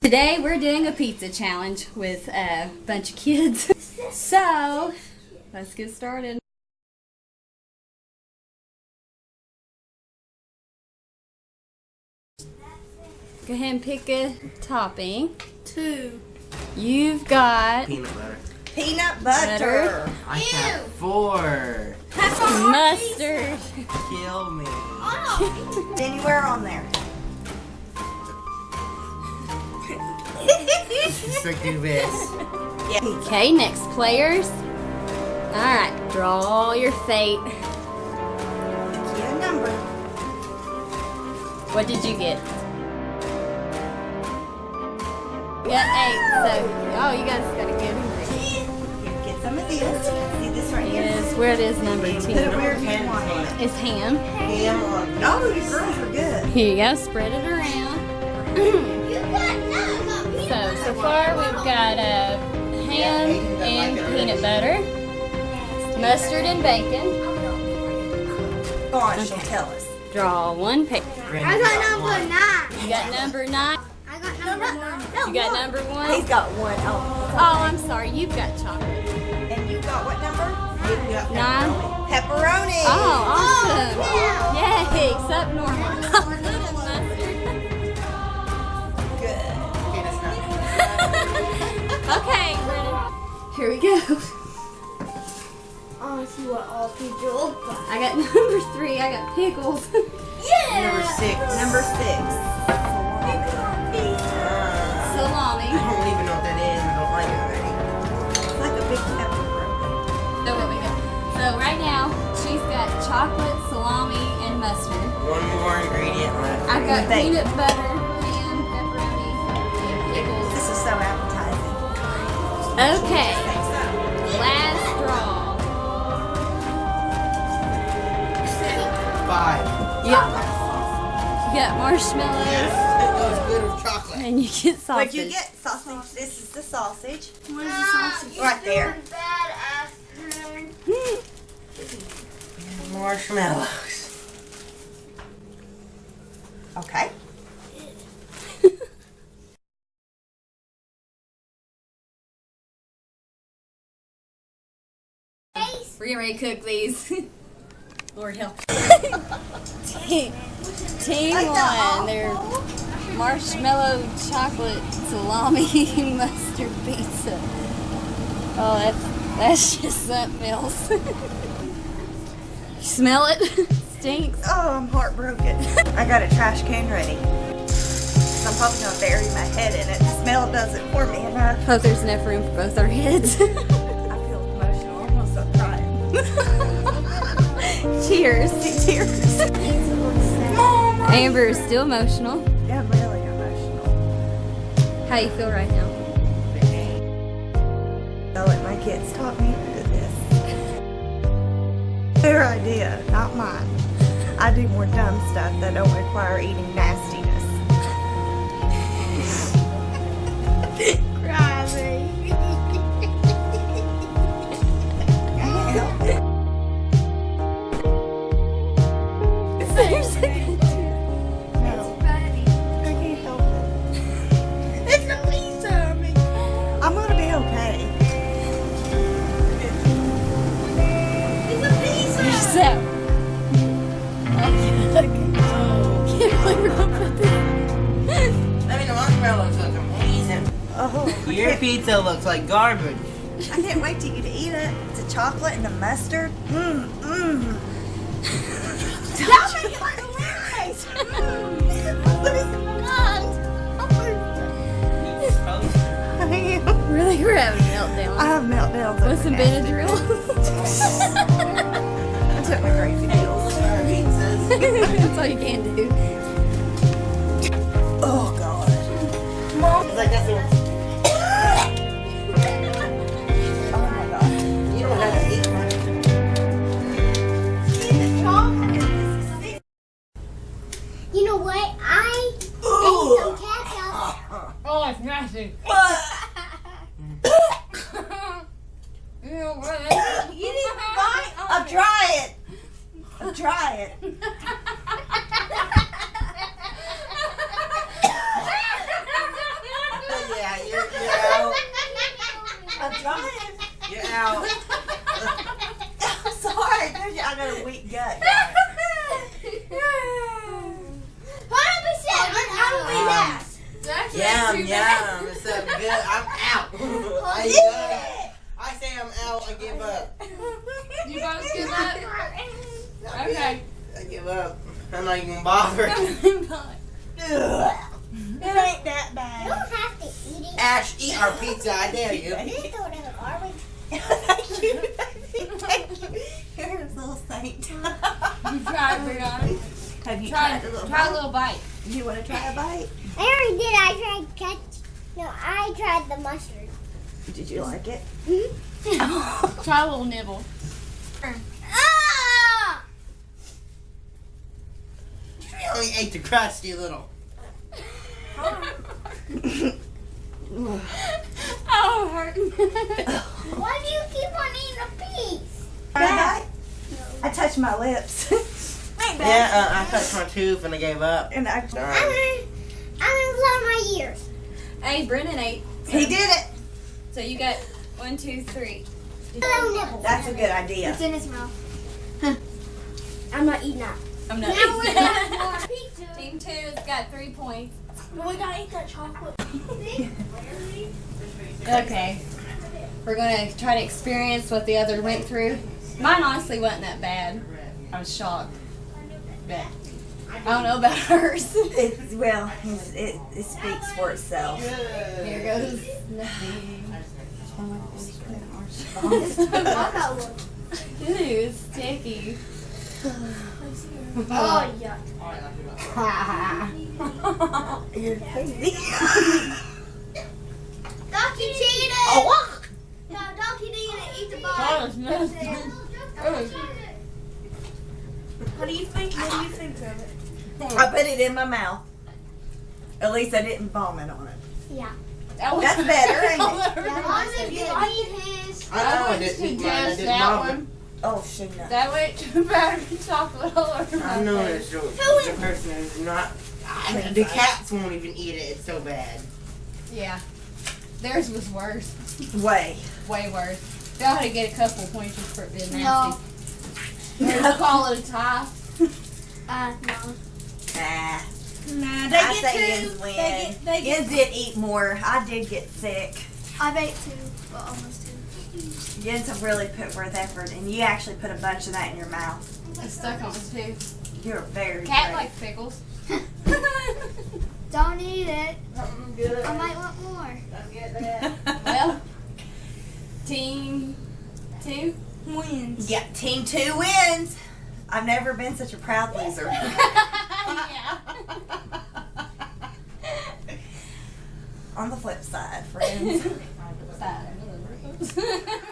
Today we're doing a pizza challenge with a bunch of kids. So, let's get started. Go ahead and pick a topping. Two. You've got Peanut butter. Peanut Butter. butter. I have four. mustard. Kill me. Oh. Anywhere on there. Stick to this. Yeah. Okay, next players. Alright, draw your fate. Get a number. What did you get? You got eight, so, oh, you guys gotta give me. Here, some of this. See this right here? Is where it is number Put it 10. where you want it. It's ham. Ham on. No, you girls are good. Here you go, spread it around. so, so far we've got uh, ham and peanut butter, mustard and bacon. Go on, she'll tell us. Draw one paper. I got number nine. You got number nine. I got number one. You got number one. He's got one. Oh, Oh, I'm sorry, you've got chocolate. Nine. pepperoni. Oh, awesome. Yay, except normal. Good. Okay, ready? Here we go. I want to see what all people. I got number three. I got pickles. Yeah. Number six. Number six. Left. I've got Bacon. peanut butter, ham, pepperoni, pickles. This is so appetizing. Okay, last draw. Five. Yep. You got marshmallows, It goes good with chocolate. and you get sausage. What'd you get? Sausage. This is the sausage. What is the sausage? Right there. Hmm. Marshmallows. Okay. We're getting ready to cook these. Lord help. team team one, they're marshmallow chocolate salami mustard pizza. Oh, that's that's just something else. you smell it? Stinks. Oh, I'm heartbroken. I got a trash can ready. I'm probably gonna bury my head in it. The smell does it for me enough. Hope there's enough room for both our heads. I feel emotional. I'm almost I'm crying. Cheers. Tears. Amber is still emotional. Yeah, really emotional. How you feel right now? I'll let my kids talk me into this. Their idea, not mine. I do more dumb stuff that don't require eating nastiness. Cry, Oh, Your pizza looks like garbage. I can't wait till you to eat it. It's a chocolate and a mustard. Mmm, mmm. Don't make it like a rice. Oh really, we're having a meltdown. I have meltdowns. Want over some nasty. Benadryl? I took my crazy pills. Pizzas. That's all you can do. Oh, it's nasty. You didn't buy a try it. I'll try it. Yeah, you're, you're out. I'm trying. You're out. I'm sorry. I told you I got a weak gut. Yum, yum. It's so good. I'm out. I, uh, I say I'm out. I give up. You guys give up? Okay. I give up. I'm not even bothered. Ugh. It ain't that bad. You don't have to eat it. Ash, eat our pizza. I dare you. Just throw it in the garbage. Thank you. Thank you. You're a little saint. You try it, Brianna. Have you Try, tried a little try a little bite. You want to try a bite? I already did. I tried catch. No, I tried the mustard. Did you like it? Hmm. Try a little nibble. Ah! You only ate the crust, you little. Oh, hurt. Why do you keep on eating a piece? Try? I touched my lips. Yeah, uh, I touched my tooth and I gave up. And I, I'm Darn. Gonna, I'm gonna blow my ears. hey, Brennan ate. he did it. So you got one, two, three. That's a good idea. It's in his mouth. I'm not eating that. I'm not Now eating going that. pizza. Team two's got three points. But we gotta eat that chocolate. Okay. We're gonna try to experience what the other went through. Mine honestly wasn't that bad. I was shocked. But I don't know about hers. It's, well, it's, it, it speaks for itself. Here goes I got one. Sticky. Oh, yeah. You're crazy. Donkey cheated. oh, No, Donkey didn't eat the That ball. was nasty. What do you think? What do you think of it? I put it in my mouth. At least I didn't vomit on it. Yeah. That was- That's better, ain't it? Yeah, Mom didn't eat his. I know I I didn't to eat mine. I didn't that vomit. one. Oh, shoot. no. That went to powdered chocolate all over my I know face. it's the, the person who's not. I the cats won't even eat it. It's so bad. Yeah. Theirs was worse. Way. Way worse. Y'all had to get a couple points for it being No. Nasty. We'll call it a tie. Uh, no. Nah. Nah, I say Yins win. Yins did eat more. I did get sick. I baked two, but almost two. Yins have really put forth effort, and you actually put a bunch of that in your mouth. It's stuck on my tooth. You're very Cat brave. likes pickles. Don't eat it. Something good. I might want more. Don't get that. well, team two wins. Yeah, team two wins. I've never been such a proud loser. yeah. On the flip side, friends.